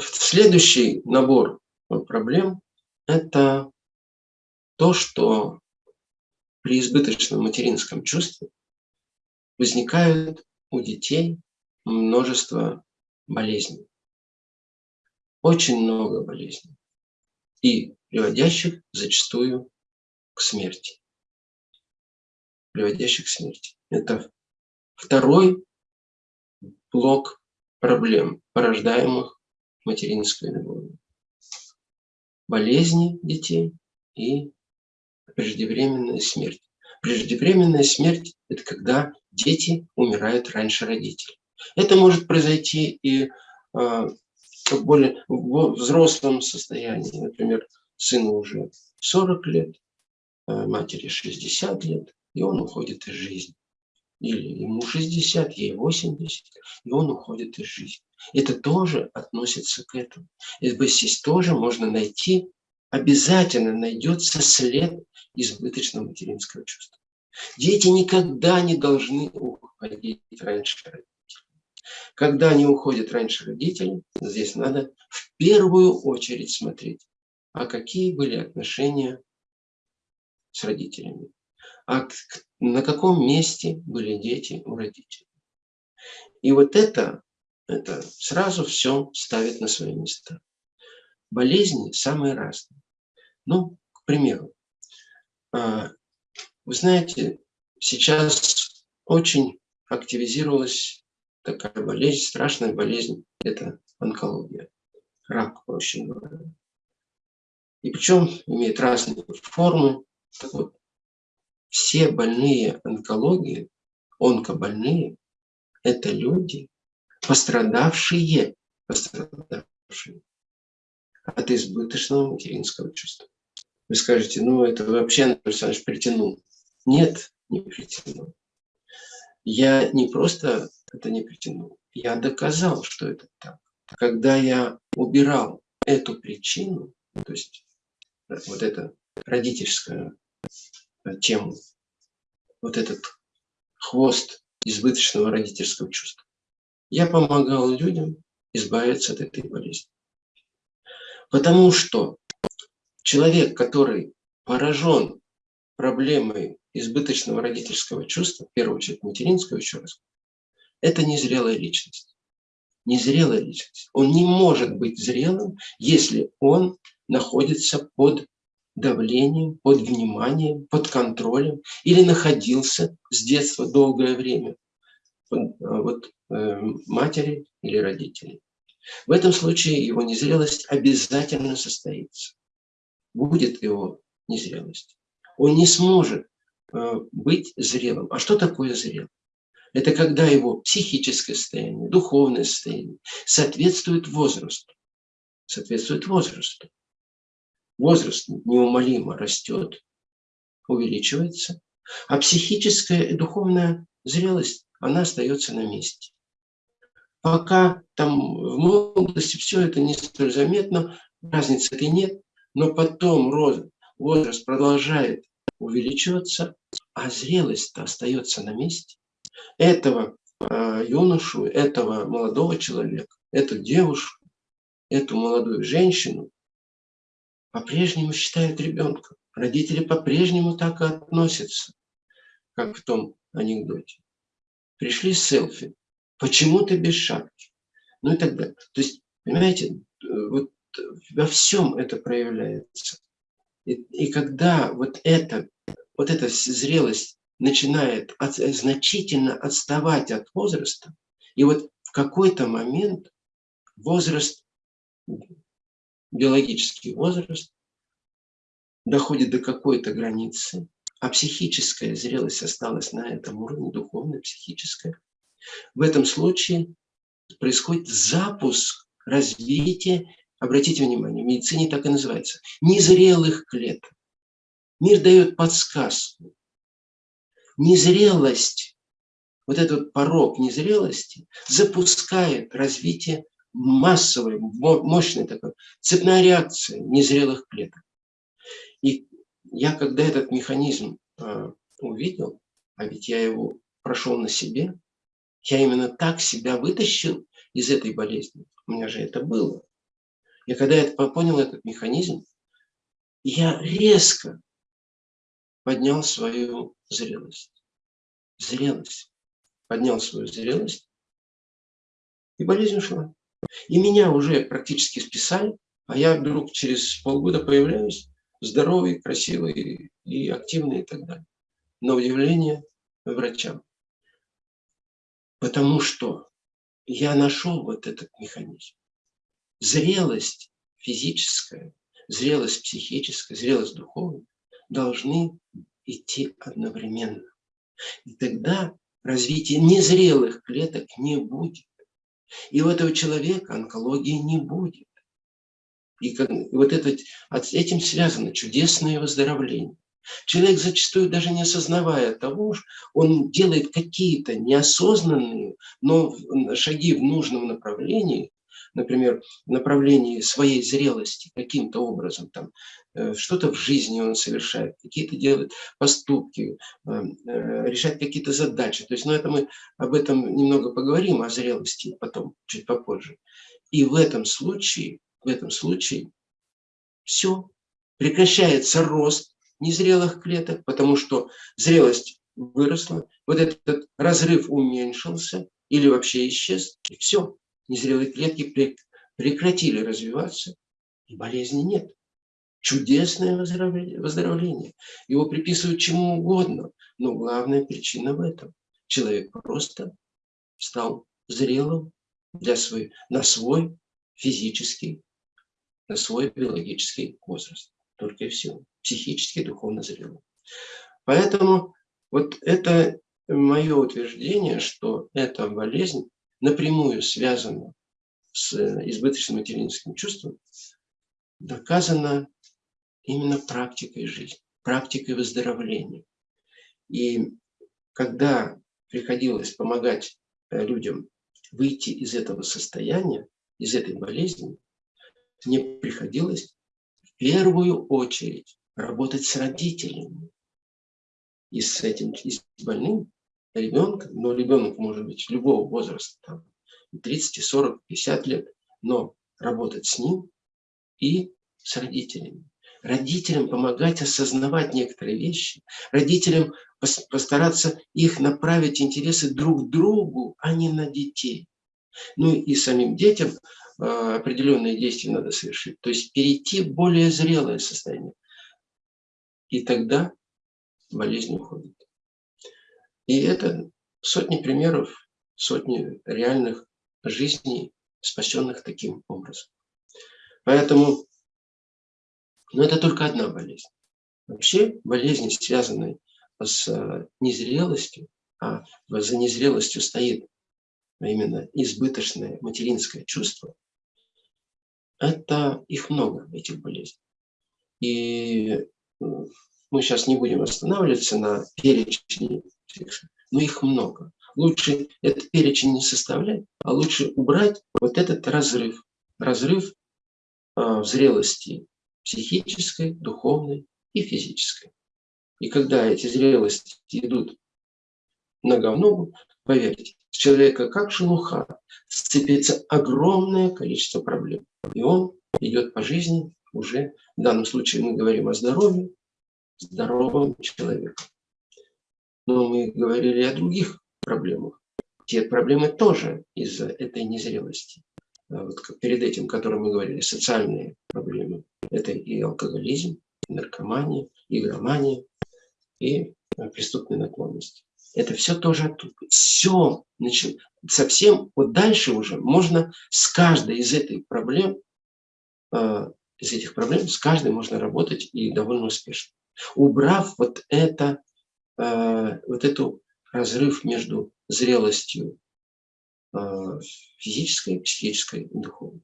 Следующий набор проблем – это то, что при избыточном материнском чувстве возникают у детей множество болезней. Очень много болезней. И приводящих зачастую к смерти. Приводящих к смерти. Это второй блок проблем, порождаемых материнской любовью. Болезни детей и преждевременная смерть. Преждевременная смерть – это когда дети умирают раньше родителей. Это может произойти и э, в более взрослом состоянии. Например, сыну уже 40 лет, э, матери 60 лет, и он уходит из жизни. Или ему 60, ей 80, и он уходит из жизни. Это тоже относится к этому. И здесь тоже можно найти, обязательно найдется след избыточного материнского чувства. Дети никогда не должны уходить раньше родителей. Когда они уходят раньше родителей, здесь надо в первую очередь смотреть, а какие были отношения с родителями, а на каком месте были дети у родителей. И вот это, это сразу все ставит на свои места. Болезни самые разные. Ну, к примеру, а, вы знаете, сейчас очень активизировалась такая болезнь, страшная болезнь, это онкология, рак, проще говоря. И причем имеет разные формы. Так вот, все больные онкологии, онкобольные, это люди, пострадавшие, пострадавшие от избыточного материнского чувства. Вы скажете, ну это вообще, Анатолий Александрович, притянул. Нет, не притянул. Я не просто это не притянул, я доказал, что это так. Когда я убирал эту причину, то есть вот эта родительская тему, вот этот хвост избыточного родительского чувства, я помогал людям избавиться от этой болезни. Потому что человек, который поражен проблемой избыточного родительского чувства, в первую очередь материнского, еще раз, это незрелая личность. Незрелая личность. Он не может быть зрелым, если он находится под давлением, под вниманием, под контролем или находился с детства долгое время под, вот, э, матери или родителей. В этом случае его незрелость обязательно состоится. Будет его незрелость. Он не сможет э, быть зрелым. А что такое зрелым? Это когда его психическое состояние, духовное состояние соответствует возрасту. Соответствует возрасту. Возраст неумолимо растет, увеличивается, а психическая и духовная зрелость, она остается на месте. Пока там в молодости все это не столь заметно, разницы этой нет, но потом возраст продолжает увеличиваться, а зрелость остается на месте. Этого э, юношу, этого молодого человека, эту девушку, эту молодую женщину по-прежнему считают ребенком. Родители по-прежнему так и относятся, как в том анекдоте. Пришли селфи, Почему ты без шапки? Ну и так далее. То есть, понимаете, вот во всем это проявляется. И, и когда вот, это, вот эта зрелость начинает от, значительно отставать от возраста, и вот в какой-то момент возраст, биологический возраст, доходит до какой-то границы, а психическая зрелость осталась на этом уровне, духовная, психическая, в этом случае происходит запуск развития, обратите внимание, в медицине так и называется, незрелых клеток. Мир дает подсказку. Незрелость, вот этот порог незрелости запускает развитие массовой, мощной такой, цепная реакция незрелых клеток. И я, когда этот механизм э, увидел, а ведь я его прошел на себе, я именно так себя вытащил из этой болезни. У меня же это было. И когда я понял этот механизм, я резко поднял свою зрелость. Зрелость. Поднял свою зрелость, и болезнь ушла. И меня уже практически списали, а я вдруг через полгода появляюсь здоровый, красивый и активный и так далее. На удивление врачам. Потому что я нашел вот этот механизм. Зрелость физическая, зрелость психическая, зрелость духовная должны идти одновременно. И тогда развития незрелых клеток не будет. И у этого человека онкологии не будет. И, вот это, с этим связано чудесное выздоровление. Человек зачастую даже не осознавая того, он делает какие-то неосознанные, но шаги в нужном направлении, например, направлении своей зрелости каким-то образом, там, э, что-то в жизни он совершает, какие-то делает поступки, э, э, решает какие-то задачи. То есть, ну, это мы об этом немного поговорим, о зрелости потом, чуть попозже. И в этом случае, в этом случае все, прекращается рост незрелых клеток, потому что зрелость выросла, вот этот разрыв уменьшился или вообще исчез, и все незрелые клетки прекратили развиваться, и болезни нет. Чудесное выздоровление. Его приписывают чему угодно, но главная причина в этом. Человек просто стал зрелым для свой, на свой физический, на свой биологический возраст. Только и всего. Психически, духовно зрелым. Поэтому вот это мое утверждение, что эта болезнь напрямую связано с э, избыточным материнским чувством, доказано именно практикой жизни, практикой выздоровления. И когда приходилось помогать э, людям выйти из этого состояния, из этой болезни, мне приходилось в первую очередь работать с родителями и с этим и с больным, ребенка, но ребенок может быть любого возраста, там, 30, 40, 50 лет, но работать с ним и с родителями. Родителям помогать осознавать некоторые вещи, родителям постараться их направить интересы друг к другу, а не на детей. Ну и самим детям э, определенные действия надо совершить, то есть перейти в более зрелое состояние. И тогда болезнь уходит. И это сотни примеров, сотни реальных жизней, спасенных таким образом. Поэтому, ну это только одна болезнь. Вообще болезни, связанные с э, незрелостью, а за незрелостью стоит именно избыточное материнское чувство, это их много, этих болезней. И э, мы сейчас не будем останавливаться на перечне но их много. Лучше этот перечень не составлять, а лучше убрать вот этот разрыв. Разрыв в зрелости психической, духовной и физической. И когда эти зрелости идут нога в ногу, поверьте, с человека как шелуха сцепится огромное количество проблем. И он идет по жизни уже, в данном случае мы говорим о здоровье, здоровом человеке. Но мы говорили о других проблемах. Те проблемы тоже из-за этой незрелости. А вот перед этим, которым мы говорили, социальные проблемы. Это и алкоголизм, и наркомания, игромания, и а, преступные наклонности. Это все тоже оттуда. Все значит, совсем вот дальше уже можно с каждой из этих проблем, э, из этих проблем, с каждой можно работать и довольно успешно. Убрав вот это вот эту разрыв между зрелостью э, физической, психической и духовной.